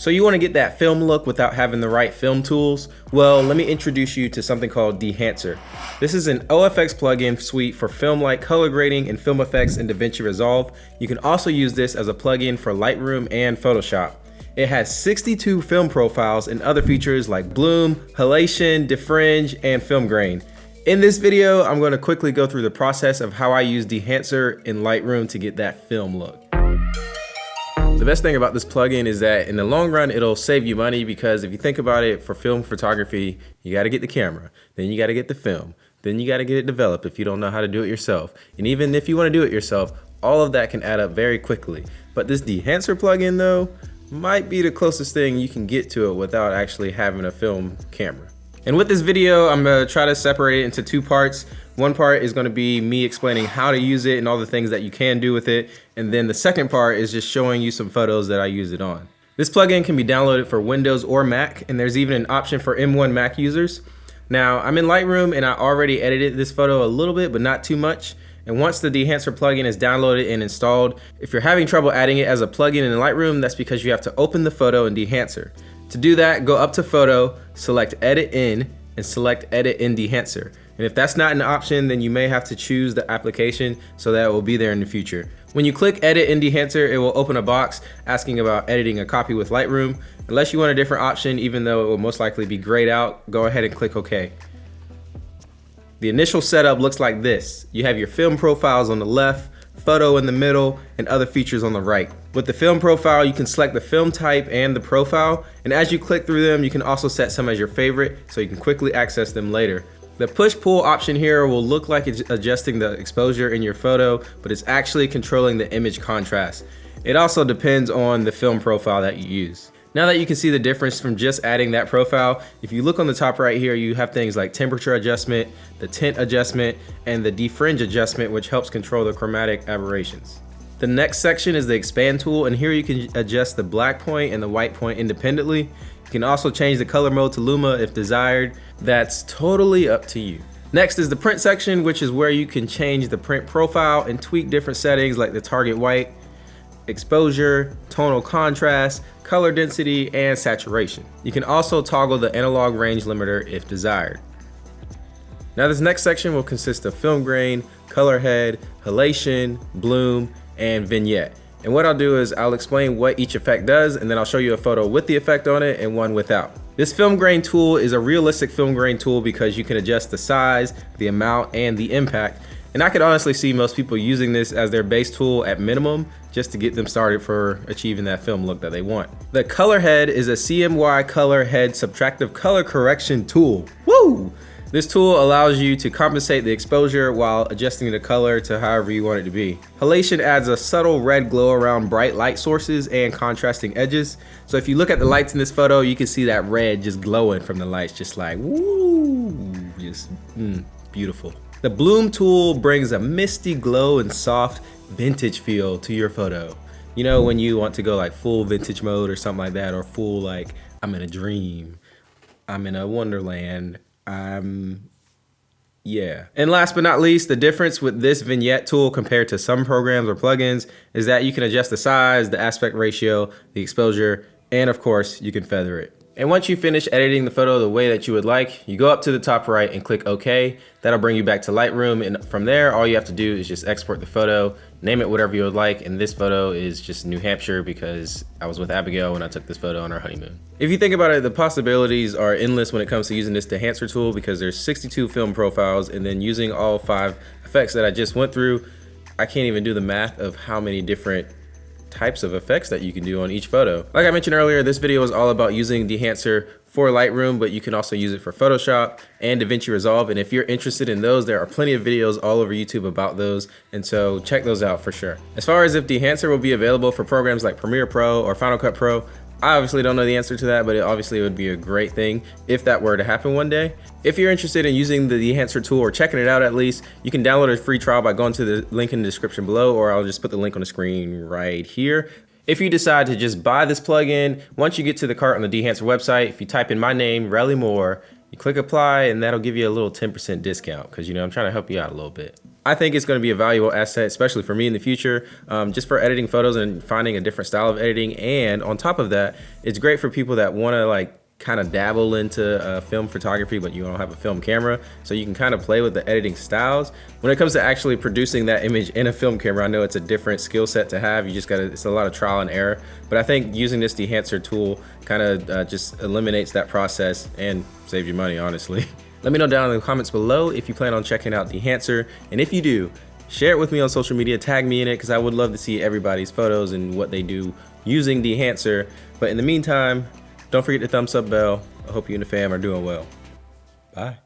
So you want to get that film look without having the right film tools? Well, let me introduce you to something called Dehancer. This is an OFX plugin suite for film-like color grading and film effects in DaVinci Resolve. You can also use this as a plugin for Lightroom and Photoshop. It has 62 film profiles and other features like bloom, halation, defringe, and film grain. In this video, I'm going to quickly go through the process of how I use Dehancer in Lightroom to get that film look. The best thing about this plugin is that in the long run, it'll save you money because if you think about it, for film photography, you got to get the camera, then you got to get the film, then you got to get it developed if you don't know how to do it yourself. And even if you want to do it yourself, all of that can add up very quickly. But this Dehancer plugin though, might be the closest thing you can get to it without actually having a film camera. And with this video, I'm gonna try to separate it into two parts. One part is gonna be me explaining how to use it and all the things that you can do with it. And then the second part is just showing you some photos that I use it on. This plugin can be downloaded for Windows or Mac, and there's even an option for M1 Mac users. Now, I'm in Lightroom and I already edited this photo a little bit, but not too much. And once the Dehancer plugin is downloaded and installed, if you're having trouble adding it as a plugin in Lightroom, that's because you have to open the photo in Dehancer. To do that, go up to Photo, select Edit In, and select Edit in Dehancer. And if that's not an option, then you may have to choose the application so that it will be there in the future. When you click Edit in Dehancer, it will open a box asking about editing a copy with Lightroom. Unless you want a different option, even though it will most likely be grayed out, go ahead and click OK. The initial setup looks like this. You have your film profiles on the left, photo in the middle, and other features on the right. With the film profile, you can select the film type and the profile, and as you click through them, you can also set some as your favorite so you can quickly access them later. The push-pull option here will look like it's adjusting the exposure in your photo, but it's actually controlling the image contrast. It also depends on the film profile that you use. Now that you can see the difference from just adding that profile, if you look on the top right here, you have things like temperature adjustment, the tint adjustment, and the defringe adjustment, which helps control the chromatic aberrations. The next section is the expand tool, and here you can adjust the black point and the white point independently. You can also change the color mode to Luma if desired. That's totally up to you. Next is the print section, which is where you can change the print profile and tweak different settings like the target white, exposure, tonal contrast, color density, and saturation. You can also toggle the analog range limiter if desired. Now this next section will consist of film grain, color head, halation, bloom, and vignette. And what I'll do is I'll explain what each effect does and then I'll show you a photo with the effect on it and one without. This film grain tool is a realistic film grain tool because you can adjust the size, the amount, and the impact. And I could honestly see most people using this as their base tool at minimum just to get them started for achieving that film look that they want. The color head is a CMY color head subtractive color correction tool. Woo! This tool allows you to compensate the exposure while adjusting the color to however you want it to be. Halation adds a subtle red glow around bright light sources and contrasting edges. So if you look at the lights in this photo, you can see that red just glowing from the lights, just like, woo, just mm, beautiful. The Bloom tool brings a misty glow and soft vintage feel to your photo. You know, when you want to go like full vintage mode or something like that, or full like, I'm in a dream, I'm in a wonderland, um, yeah. And last but not least, the difference with this vignette tool compared to some programs or plugins is that you can adjust the size, the aspect ratio, the exposure, and of course, you can feather it. And once you finish editing the photo the way that you would like, you go up to the top right and click OK. That'll bring you back to Lightroom. And from there, all you have to do is just export the photo, name it whatever you would like. And this photo is just New Hampshire because I was with Abigail when I took this photo on our honeymoon. If you think about it, the possibilities are endless when it comes to using this Dehancer tool because there's 62 film profiles and then using all five effects that I just went through, I can't even do the math of how many different types of effects that you can do on each photo. Like I mentioned earlier, this video is all about using Dehancer for Lightroom, but you can also use it for Photoshop and DaVinci Resolve. And if you're interested in those, there are plenty of videos all over YouTube about those. And so check those out for sure. As far as if Dehancer will be available for programs like Premiere Pro or Final Cut Pro, I obviously don't know the answer to that, but it obviously would be a great thing if that were to happen one day. If you're interested in using the Dehancer tool or checking it out at least, you can download a free trial by going to the link in the description below, or I'll just put the link on the screen right here. If you decide to just buy this plugin, once you get to the cart on the Dehancer website, if you type in my name, Relly Moore, you click apply and that'll give you a little 10% discount because you know I'm trying to help you out a little bit. I think it's going to be a valuable asset, especially for me in the future, um, just for editing photos and finding a different style of editing. And on top of that, it's great for people that want to like kind of dabble into uh, film photography, but you don't have a film camera. So you can kind of play with the editing styles. When it comes to actually producing that image in a film camera, I know it's a different skill set to have. You just gotta, it's a lot of trial and error. But I think using this dehancer tool kind of uh, just eliminates that process and saves you money, honestly. Let me know down in the comments below if you plan on checking out Dehancer, and if you do, share it with me on social media, tag me in it, because I would love to see everybody's photos and what they do using Dehancer. But in the meantime, don't forget the thumbs up bell. I hope you and the fam are doing well. Bye.